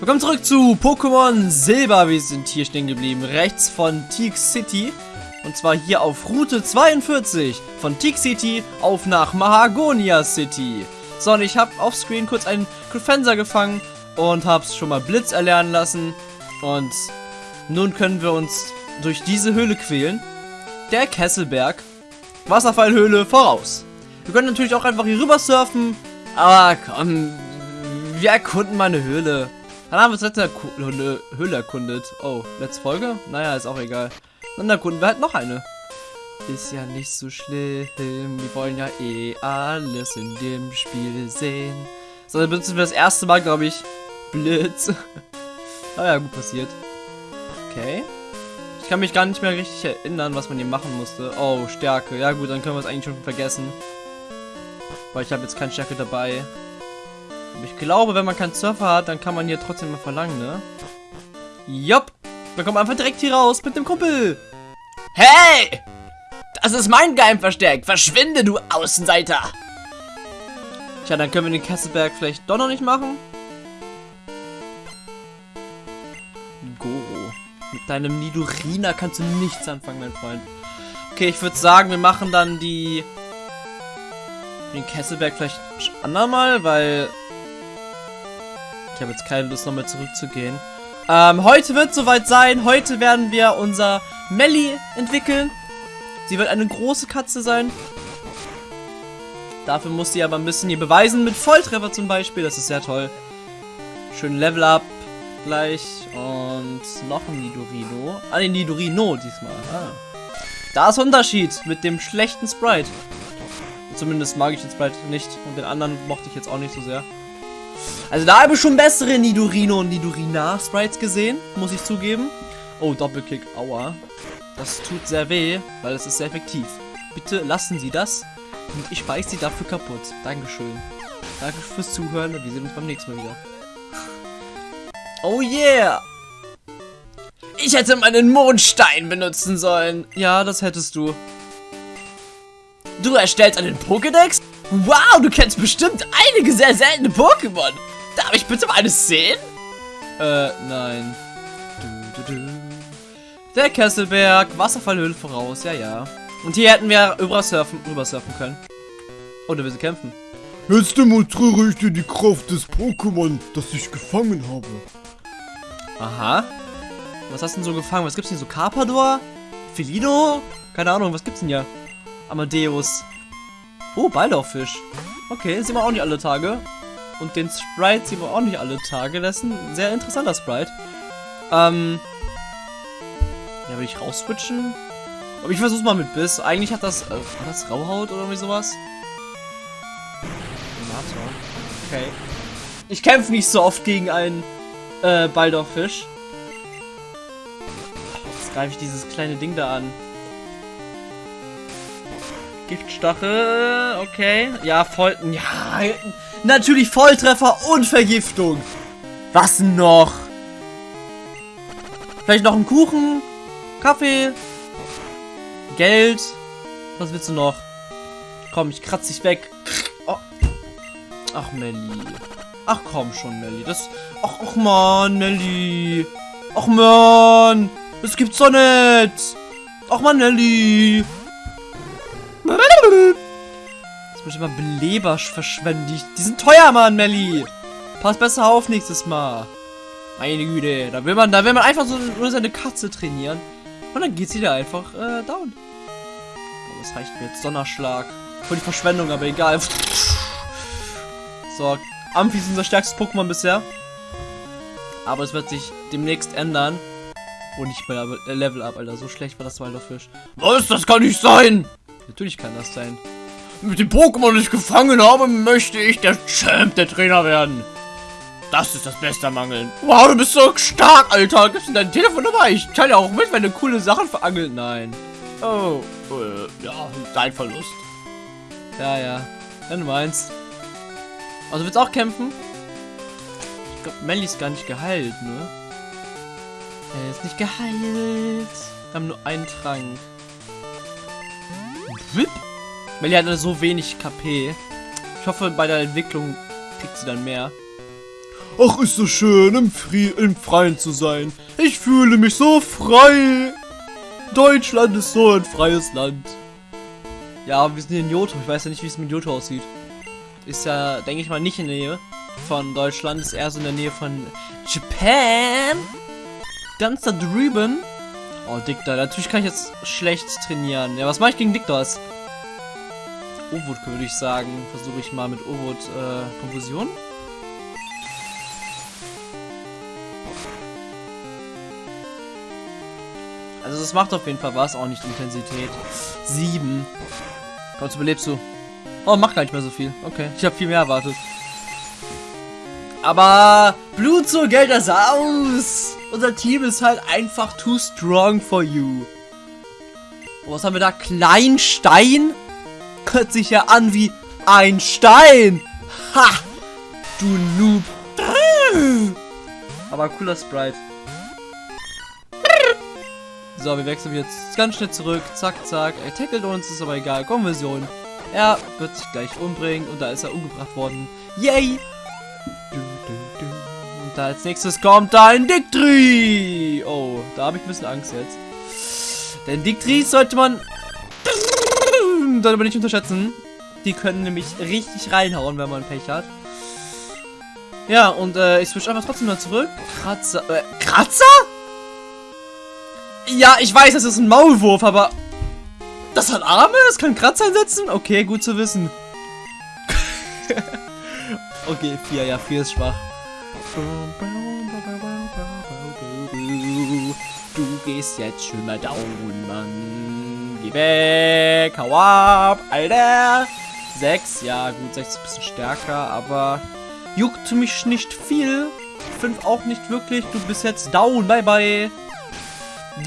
Willkommen zurück zu Pokémon Silber. Wir sind hier stehen geblieben, rechts von Teak City. Und zwar hier auf Route 42 von Teak City auf nach Mahagonia City. So, und ich habe auf Screen kurz einen Crefenser gefangen und habe es schon mal Blitz erlernen lassen. Und nun können wir uns durch diese Höhle quälen. Der Kesselberg. Wasserfallhöhle voraus. Wir können natürlich auch einfach hier rüber surfen. Aber komm, wir erkunden mal eine Höhle. Dann haben wir das letzte Höhle, erkundet. Oh, letzte Folge? Naja, ist auch egal. Dann erkunden wir halt noch eine. Ist ja nicht so schlimm. Wir wollen ja eh alles in dem Spiel sehen. So, dann benutzen wir das erste Mal, glaube ich, Blitz. Aber ja, gut passiert. Okay. Ich kann mich gar nicht mehr richtig erinnern, was man hier machen musste. Oh, Stärke. Ja gut, dann können wir es eigentlich schon vergessen. Weil ich habe jetzt keine Stärke dabei. Aber ich glaube, wenn man keinen Surfer hat, dann kann man hier trotzdem mal verlangen, ne? Jopp. Wir kommen einfach direkt hier raus mit dem Kumpel. Hey! Das ist mein Geheimversteck. Verschwinde, du Außenseiter. Tja, dann können wir den Kesselberg vielleicht doch noch nicht machen. Goro. Mit deinem Nidorina kannst du nichts anfangen, mein Freund. Okay, ich würde sagen, wir machen dann die... Den Kesselberg vielleicht andermal, weil... Ich habe jetzt keine Lust, nochmal zurückzugehen. Ähm, heute wird soweit sein. Heute werden wir unser Melli entwickeln. Sie wird eine große Katze sein. Dafür muss sie aber ein bisschen hier beweisen mit Volltreffer zum Beispiel. Das ist sehr toll. Schön Level Up gleich. Und noch ein Nidorino. Ah, ein Nidorino diesmal. Ah. Da ist Unterschied mit dem schlechten Sprite. Zumindest mag ich den Sprite nicht. Und den anderen mochte ich jetzt auch nicht so sehr. Also da habe ich schon bessere Nidorino und Nidorina Sprites gesehen. Muss ich zugeben. Oh, Doppelkick. Aua. Das tut sehr weh, weil es ist sehr effektiv. Bitte lassen Sie das. Und ich beiß Sie dafür kaputt. Dankeschön. Danke fürs Zuhören. Wir sehen uns beim nächsten Mal wieder. Oh yeah! Ich hätte meinen Mondstein benutzen sollen. Ja, das hättest du. Du erstellst einen Pokédex? Wow, du kennst bestimmt einige sehr seltene Pokémon. Darf ich bitte mal eines sehen? Äh, nein. Du, du, du. Der Kesselberg, Wasserfallhöhle voraus, ja, ja. Und hier hätten wir rüber surfen, rüber surfen können. Oder wir sie kämpfen. Jetzt demonstriere ich dir die Kraft des Pokémon, das ich gefangen habe. Aha. Was hast du denn so gefangen? Was gibt's denn so? Carpador? Felino? Keine Ahnung, was gibt's denn hier? Amadeus. Oh, Baldorfisch. Okay, sehen wir auch nicht alle Tage. Und den Sprite sehen wir auch nicht alle Tage. Das ist ein sehr interessanter Sprite. Ähm. Ja, will ich rausswitchen? Aber ich versuch's mal mit Biss. Eigentlich hat das. Äh, war das Rauhaut oder irgendwie sowas? Okay. Ich kämpfe nicht so oft gegen einen äh, Baldorfisch. Jetzt greife ich dieses kleine Ding da an. Giftstachel, okay. Ja, voll. Ja, natürlich Volltreffer und Vergiftung. Was noch? Vielleicht noch ein Kuchen? Kaffee? Geld? Was willst du noch? Komm, ich kratze dich weg. Oh. Ach, Melli. Ach komm schon, Melli. Das. Ach, ach man, Melli. Ach man. Das gibt's doch nicht. Ach man, Nelly. Muss ich mal Beleber verschwenden. Die, sind teuer, Mann, Melli. Pass besser auf nächstes Mal. Meine Güte. Da will man, da will man einfach so nur seine Katze trainieren. Und dann geht sie da einfach äh, down. Oh, das reicht mir jetzt. Donnerschlag. Voll die Verschwendung, aber egal. So, Amphi ist unser stärkstes Pokémon bisher. Aber es wird sich demnächst ändern. Oh, nicht mehr Level Up, Alter. So schlecht war das Waldorfisch. Was? Das kann nicht sein! Natürlich kann das sein. Mit dem Pokémon, das ich gefangen habe, möchte ich der Champ der Trainer werden. Das ist das Beste am Angeln. Wow, du bist so stark, Alter. Gibst du dein Telefon dabei? Ich teile auch mit, wenn du coole Sachen verangelt. Nein. Oh, äh, ja, dein Verlust. Ja, ja. Wenn du meinst. Also willst du auch kämpfen? Ich glaube, Melly ist gar nicht geheilt, ne? Er ist nicht geheilt. Wir haben nur einen Trank. Whip. Melly hat so wenig KP. Ich hoffe, bei der Entwicklung kriegt sie dann mehr. Ach, ist so schön, im, Fri im Freien zu sein. Ich fühle mich so frei. Deutschland ist so ein freies Land. Ja, wir sind hier in Johto. Ich weiß ja nicht, wie es mit Johto aussieht. Ist ja, denke ich mal, nicht in der Nähe von Deutschland. Ist eher so in der Nähe von Japan. Ganz da drüben. Oh, Dictor. Natürlich kann ich jetzt schlecht trainieren. Ja, was mache ich gegen Dictors? Ovot würde ich sagen. Versuche ich mal mit Ovot äh, Konfusion. Also es macht auf jeden Fall was, auch nicht Intensität. Sieben. Komm, jetzt überlebst du. Oh, macht gar nicht mehr so viel. Okay, ich habe viel mehr erwartet. Aber Blut so Geld das aus. Unser Team ist halt einfach too strong for you. Oh, was haben wir da? Kleinstein? Hört sich ja an wie ein Stein. Ha! Du Noob. Aber cooler Sprite. So, wir wechseln jetzt ganz schnell zurück. Zack, zack. Er tackelt uns, ist aber egal. Konversion. Er wird sich gleich umbringen und da ist er umgebracht worden. Yay! Und da als nächstes kommt ein Dictri. Oh, da habe ich ein bisschen Angst jetzt. Denn Dictris sollte man sollte man nicht unterschätzen. Die können nämlich richtig reinhauen, wenn man Pech hat. Ja, und äh, ich switch einfach trotzdem mal zurück. Kratzer. Äh, Kratzer? Ja, ich weiß, das ist ein Maulwurf, aber... Das hat Arme? Das kann Kratzer einsetzen? Okay, gut zu wissen. okay, 4, ja, 4 ist schwach. Du gehst jetzt schon mal down, Mann. Geh weg, hau ab, Alter. 6, ja gut, 6 ist ein bisschen stärker, aber juckt mich nicht viel. 5 auch nicht wirklich, du bist jetzt down, bye bye.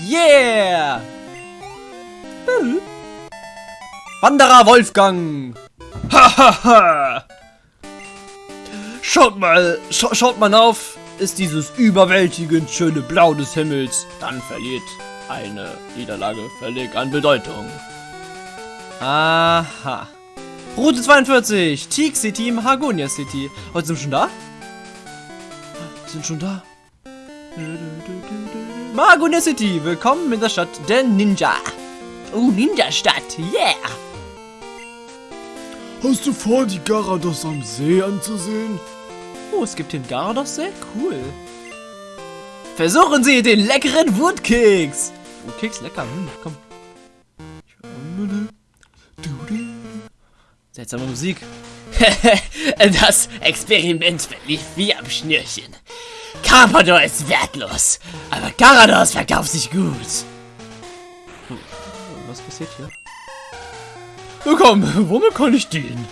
Yeah! Wanderer Wolfgang! Hahaha! schaut mal, scha schaut mal auf, ist dieses überwältigend schöne Blau des Himmels, dann verliert eine Niederlage völlig an Bedeutung. Aha. Route 42, Teak City im Hagonia City. Heute sind wir schon da? Wir sind schon da. Magonia City, willkommen in der Stadt der Ninja. Oh, Ninja-Stadt, yeah! Hast du vor, die Garados am See anzusehen? Oh, es gibt hier einen Garados-See? Cool. Versuchen Sie den leckeren Woodkeks. Woodkeks, lecker, hm, komm. Seltsame Musik. das Experiment verlief wie am Schnürchen. Carpador ist wertlos, aber Garados verkauft sich gut. Was passiert hier? Oh, komm, womit kann ich den?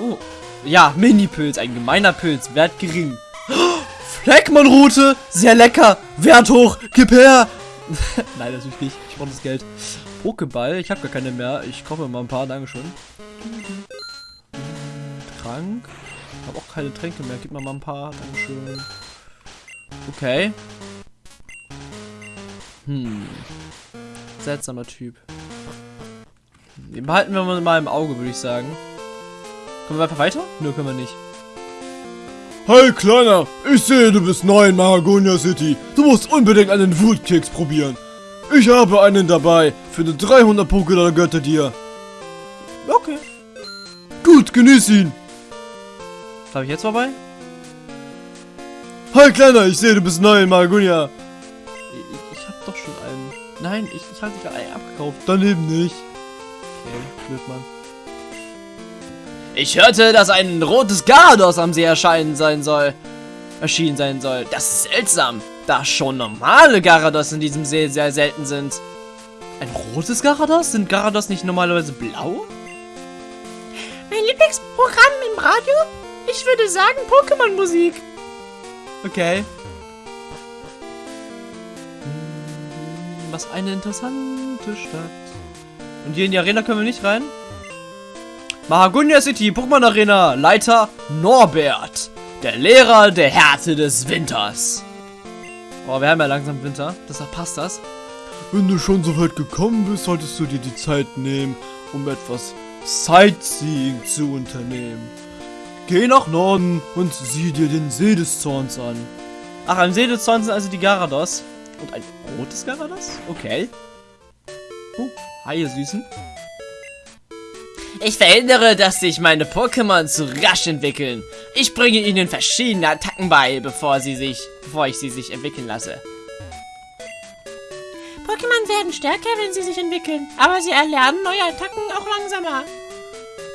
Oh, ja, Mini-Pilz, ein gemeiner Pilz, Wert gering. Fleckmann-Route, sehr lecker, Wert hoch, gib her. Nein, natürlich nicht, ich brauche das Geld. Pokéball, ich habe gar keine mehr, ich kaufe mir mal ein paar, dankeschön. Trank, ich habe auch keine Tränke mehr, gib mir mal ein paar, dankeschön. Okay. Hm. Seltsamer Typ. Den behalten wir mal im Auge, würde ich sagen. Kommen wir einfach weiter? Nö, können wir nicht. Hey Kleiner, ich sehe, du bist neu in Mahagonia City. Du musst unbedingt einen Wootkeks probieren. Ich habe einen dabei. Für die 300 Pokédollar gehört er dir. Okay. Gut, genieß ihn. Was habe ich jetzt vorbei? Hi Kleiner, ich sehe, du bist neu in Mahagonia. Ich, ich habe doch schon einen. Nein, ich, ich habe gerade einen abgekauft. Daneben nicht. Okay, blöd, Mann. Ich hörte, dass ein rotes Garados am See erscheinen sein soll. Erschienen sein soll. Das ist seltsam, da schon normale Garados in diesem See sehr selten sind. Ein rotes Garados? Sind Garados nicht normalerweise blau? Mein Lieblingsprogramm im Radio? Ich würde sagen Pokémon-Musik. Okay. Hm, Was eine interessante Stadt. Und hier in die Arena können wir nicht rein? Mahagonia City, Pokémon Arena, Leiter Norbert. Der Lehrer der Härte des Winters. Oh, wir haben ja langsam Winter, deshalb passt das. Wenn du schon so weit gekommen bist, solltest du dir die Zeit nehmen, um etwas Sightseeing zu unternehmen. Geh nach Norden und sieh dir den See des Zorns an. Ach, am See des Zorns sind also die Garados. Und ein rotes Garados? Okay. Oh, hi, ihr Süßen. Ich verhindere, dass sich meine Pokémon zu rasch entwickeln. Ich bringe ihnen verschiedene Attacken bei, bevor sie sich, bevor ich sie sich entwickeln lasse. Pokémon werden stärker, wenn sie sich entwickeln. Aber sie erlernen neue Attacken auch langsamer.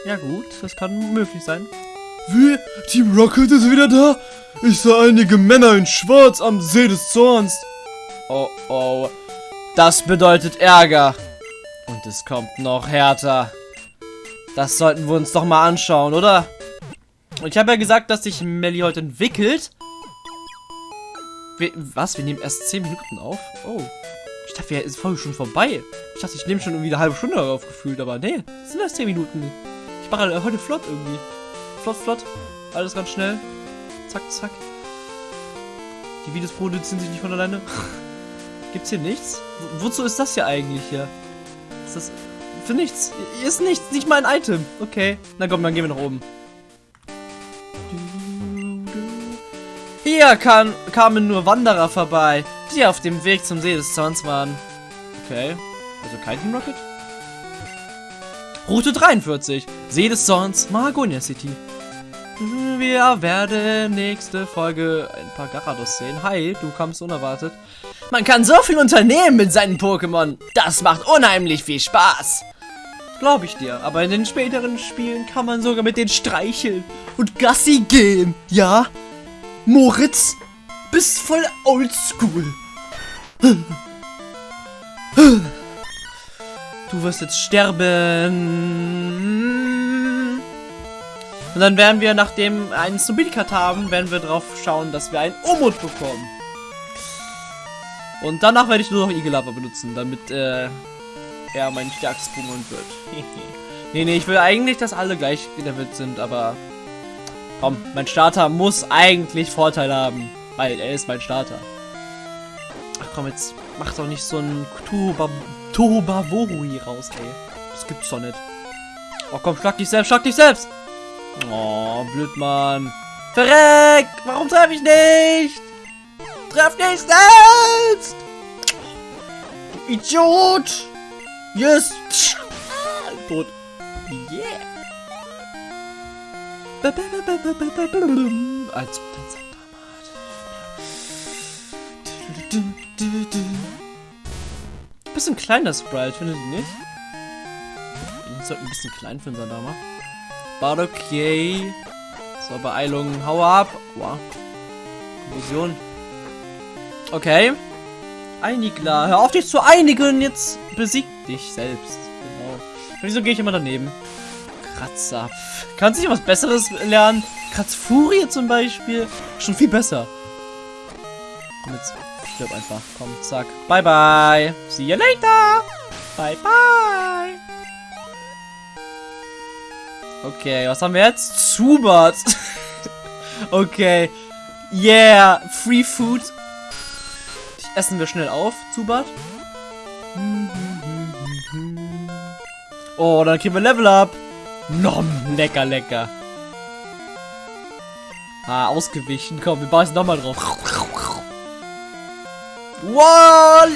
Ja gut, das kann möglich sein. Wie? Team Rocket ist wieder da? Ich sah einige Männer in Schwarz am See des Zorns. Oh oh. Das bedeutet Ärger. Und es kommt noch härter. Das sollten wir uns doch mal anschauen, oder? Ich habe ja gesagt, dass sich Melly heute entwickelt. Wir, was? Wir nehmen erst 10 Minuten auf? Oh. Ich dachte, wir ist Folge schon vorbei. Ich dachte, ich nehme schon irgendwie eine halbe Stunde darauf gefühlt, aber nee, sind erst 10 Minuten. Ich mache heute flott irgendwie. Flott, flott. Alles ganz schnell. Zack, zack. Die Videos produzieren sich nicht von alleine. Gibt's hier nichts? Wo, wozu ist das hier eigentlich hier? Ist das... Für nichts. Ist nichts. Nicht mal ein Item. Okay. Na komm, dann gehen wir nach oben. Hier kann, kamen nur Wanderer vorbei, die auf dem Weg zum See des Zorns waren. Okay. Also kein Team Rocket? Route 43. See des Zorns, Mahagonia City. Wir werden nächste Folge ein paar Garados sehen. Hi, du kommst unerwartet. Man kann so viel unternehmen mit seinen Pokémon. Das macht unheimlich viel Spaß. Glaube ich dir. Aber in den späteren Spielen kann man sogar mit denen streicheln und Gassi gehen. Ja? Moritz, bist voll oldschool. Du wirst jetzt sterben. Und dann werden wir, nachdem wir einen Snobilikat haben, werden wir drauf schauen, dass wir einen Umut bekommen. Und danach werde ich nur noch Igelava benutzen, damit äh, er mein stärkstes Pokémon wird. nee, nee, ich will eigentlich, dass alle gleich gelevelt sind, aber komm, mein Starter muss eigentlich Vorteile haben, weil er ist mein Starter. Ach komm, jetzt mach doch nicht so ein Tobavoru hier raus, ey. Das gibt's doch nicht. Oh komm, schlag dich selbst, schlag dich selbst! Oh, blöd, Mann. Verreck! Warum treffe ich nicht? Treff dich selbst! Du Idiot! Yes! Tot. Yeah! Als Bisschen kleiner Sprite, findet ihr nicht? Ich sollte ein bisschen klein für unseren Dama. War okay. So, Beeilung. Hau ab. Wow. Konfusion. Okay. Einigler. Hör auf dich zu einigen. Jetzt besieg dich selbst. Genau. Wieso gehe ich immer daneben? Kratzer. Kannst du nicht was Besseres lernen? Kratzfurie zum Beispiel. Schon viel besser. Komm jetzt. Stirb einfach. Komm, zack. Bye, bye. See you later. Bye, bye. Okay, was haben wir jetzt? Zubat. okay. Yeah. Free Food. Essen wir schnell auf, Zubat. Oh, dann kriegen wir Level Up. Nom, lecker, lecker. Ah, ausgewichen. Komm, wir beißen nochmal drauf. Voila!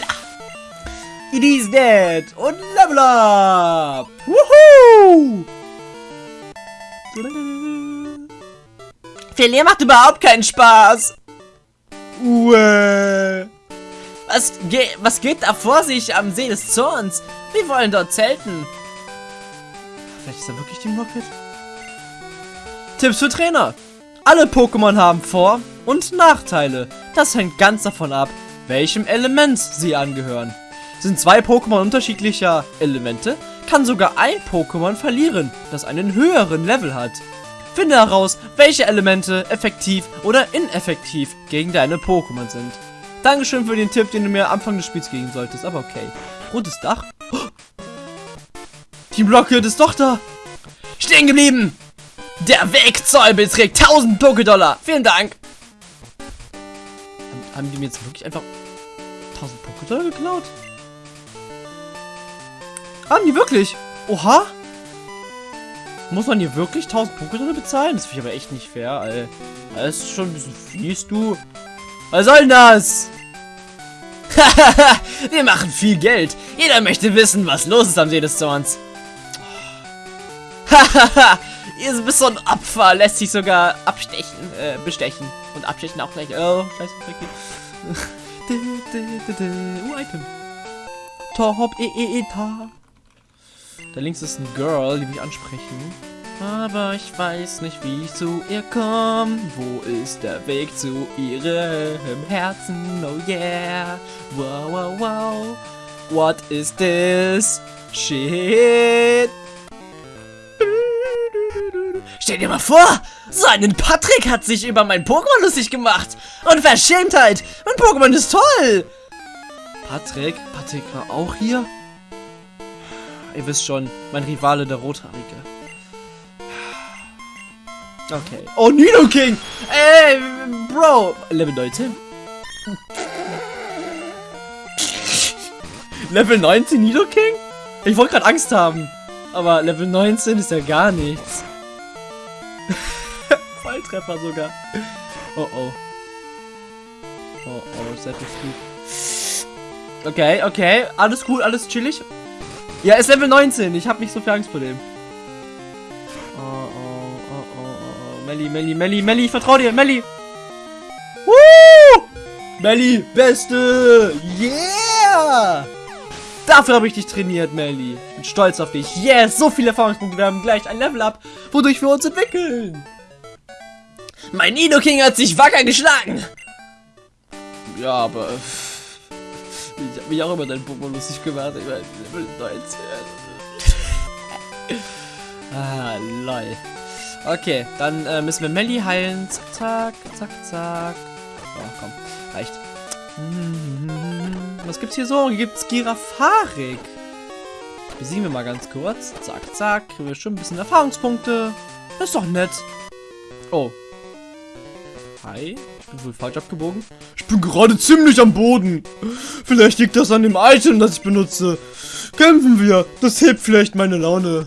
It is dead. Und Level Up. Woohoo! Verlieren macht überhaupt keinen Spaß. Uäh. Was, ge was geht da vor sich am See des Zorns? Wir wollen dort zelten. Vielleicht ist er wirklich Team Rocket? Tipps für Trainer. Alle Pokémon haben Vor- und Nachteile. Das hängt ganz davon ab, welchem Element sie angehören. Sind zwei Pokémon unterschiedlicher Elemente, kann sogar ein Pokémon verlieren, das einen höheren Level hat. Finde heraus, welche Elemente effektiv oder ineffektiv gegen deine Pokémon sind. Dankeschön für den Tipp, den du mir am Anfang des Spiels geben solltest, aber okay. Rotes Dach? Oh. Team Rocket ist doch da! Stehen geblieben! Der Wegzoll beträgt 1000 Pokédollar! Vielen Dank! Haben, haben die mir jetzt wirklich einfach 1000 Pokédollar geklaut? Haben die wirklich? Oha! Muss man hier wirklich 1000 Pokédollar bezahlen? Das finde ich aber echt nicht fair, Alter. Das ist schon ein bisschen fies, du. Was soll denn das? Wir machen viel Geld. Jeder möchte wissen, was los ist am See des Zorns. Hahaha, ihr bist so ein Opfer, lässt sich sogar abstechen, äh, bestechen. Und abstechen auch gleich. Oh, scheiße, Tricky. uh, Item. Top, e, e, e, ta. Da links ist ein Girl, die mich ansprechen. Aber ich weiß nicht, wie ich zu ihr komme. Wo ist der Weg zu ihrem Herzen? Oh yeah. Wow, wow, wow. What is this? Shit. Stell dir mal vor, so einen Patrick hat sich über mein Pokémon lustig gemacht. Und Verschämtheit. Mein Pokémon ist toll. Patrick? Patrick war auch hier? Ihr wisst schon, mein Rivale, der Rothaarige. Okay. Oh, Nidoking! Ey, Bro! Level 19? Level 19 Nidoking? Ich wollte gerade Angst haben. Aber Level 19 ist ja gar nichts. Volltreffer sogar. Oh oh. Oh oh, sehr viel Flug. Okay, okay. Alles cool, alles chillig. Ja, ist Level 19. Ich habe nicht so viel Angst vor dem. Melli, Melli, Melli, Melli, ich vertrau dir, Melli. Woo! Melli, Beste! Yeah! Dafür habe ich dich trainiert, Melli. Ich bin stolz auf dich. Yes, so viele Erfahrungspunkte. Wir haben gleich ein Level up, wodurch wir uns entwickeln. Mein Nido King hat sich wacker geschlagen. Ja, aber... Ich habe mich auch über deinen Pokémon lustig gemacht. Ich meine, Level 19. ah, lol. Okay, dann äh, müssen wir Melli heilen. Zack, zack, zack, zack. Oh, komm. Reicht. Was gibt's hier so? Hier gibt's Girafarik. Besiegen wir mal ganz kurz. Zack, zack. Kriegen wir schon ein bisschen Erfahrungspunkte. Das ist doch nett. Oh. Hi. Ich bin wohl falsch abgebogen. Ich bin gerade ziemlich am Boden. Vielleicht liegt das an dem Item, das ich benutze. Kämpfen wir. Das hebt vielleicht meine Laune.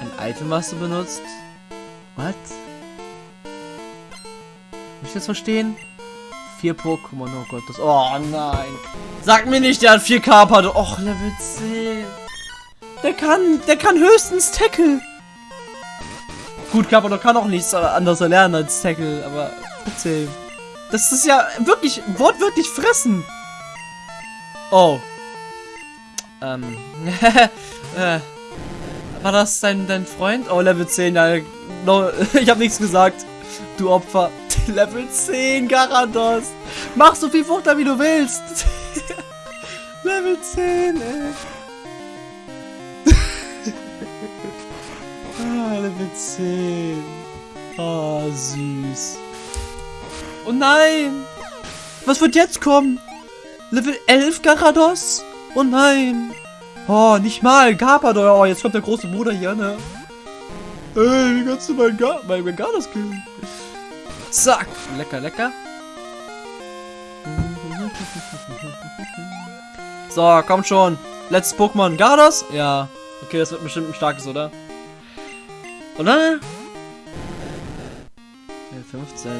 Ein Item, was du benutzt? What? Muss ich das verstehen? Vier Pokémon, oh Gott, das... Oh nein. Sag mir nicht, der hat 4 Carpador. Och, Level 10. Der kann, der kann höchstens Tackle. Gut, Carpador kann auch nichts anderes erlernen als Tackle, aber trotzdem. Das ist ja wirklich, wortwörtlich fressen. Oh. Ähm. äh. War das dein, dein Freund? Oh, Level 10, ja. No, ich habe nichts gesagt. Du Opfer. Level 10, Garados. Mach so viel Futter, wie du willst. Level 10, ey. ah, Level 10. Oh, süß. Oh nein. Was wird jetzt kommen? Level 11, Garados? Oh nein. Oh, nicht mal. Carpador. Oh, jetzt kommt der große Bruder hier, ne? Ey, wie kannst du meinen Gar mein, mein Gardas killen? Zack. Lecker, lecker. So, komm schon. Letztes Pokémon. Gardas? Ja. Okay, das wird bestimmt ein starkes, oder? Oder? Ja, 15.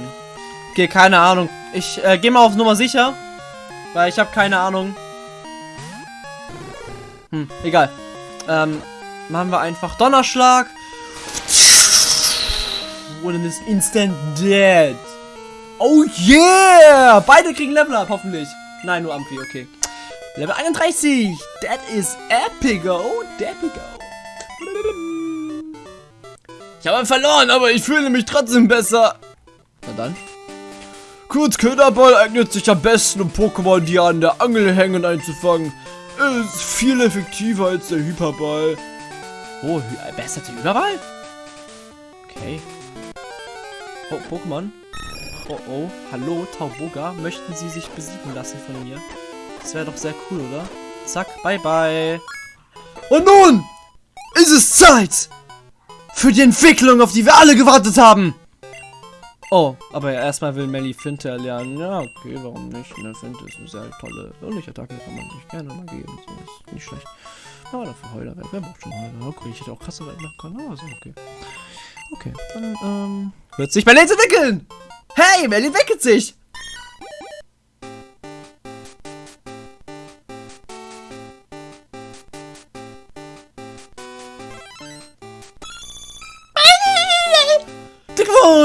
Okay, keine Ahnung. Ich äh, gehe mal auf Nummer sicher. Weil ich habe keine Ahnung. Hm, egal. Ähm, machen wir einfach Donnerschlag. Und dann ist instant dead. Oh yeah! Beide kriegen Level up, hoffentlich. Nein, nur Amphi, okay. Level 31. That is epigo. Depigo. Ich habe verloren, aber ich fühle mich trotzdem besser. Na dann. Kurz Köderball eignet sich am besten, um Pokémon, die an der Angel hängen, einzufangen. Ist viel effektiver als der Hyperball. Oh, besser als Überball? Okay. Oh, Pokémon. Oh, oh. Hallo, Tauboga. Möchten Sie sich besiegen lassen von mir? Das wäre doch sehr cool, oder? Zack, bye bye. Und nun ist es Zeit für die Entwicklung, auf die wir alle gewartet haben. Oh, aber erstmal will Melly Finte erlernen. Ja, okay, warum nicht? Ne, Finte ist eine sehr tolle Unlicht-Attacke, kann man sich gerne mal geben. So ist nicht schlecht. Ja, dafür Heulerwerk. Wer braucht schon Heulerwerk? Okay, ich hätte auch krasse Welt machen können, aber so, okay. Okay, dann, ähm... Wird sich Berlin entwickeln! Hey, Berlin entwickelt sich!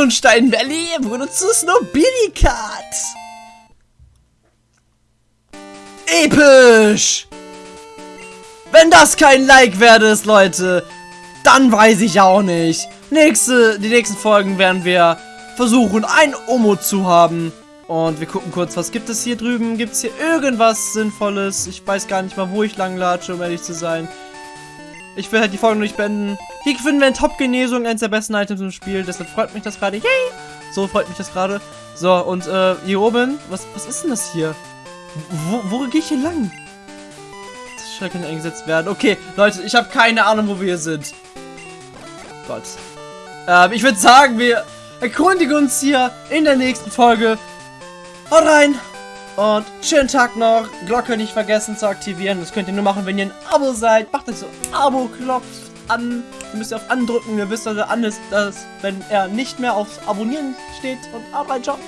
Dein Valley wurde zu Snobilicat! Episch! Wenn das kein Like wert ist, Leute, dann weiß ich auch nicht. Nächste, die nächsten Folgen werden wir versuchen, ein Omo zu haben. Und wir gucken kurz, was gibt es hier drüben? Gibt es hier irgendwas Sinnvolles? Ich weiß gar nicht mal, wo ich lang latsche, um ehrlich zu sein. Ich will halt die Folge nicht beenden. Hier finden wir eine Top-Genesung, eines der besten Items im Spiel. Deshalb freut mich das gerade. Yay! So freut mich das gerade. So, und äh, hier oben, was, was ist denn das hier? Wo, wo gehe ich hier lang? Das Schall kann eingesetzt werden. Okay, Leute, ich habe keine Ahnung, wo wir hier sind. Gott. Ähm, ich würde sagen, wir erkundigen uns hier in der nächsten Folge. Haut rein! Und schönen Tag noch. Glocke nicht vergessen zu aktivieren. Das könnt ihr nur machen, wenn ihr ein Abo seid. Macht euch so Abo-Knopf an. Ihr müsst auf andrücken. Ihr wisst, er an ist, dass, wenn er nicht mehr aufs Abonnieren steht. Und Arbeit, Job.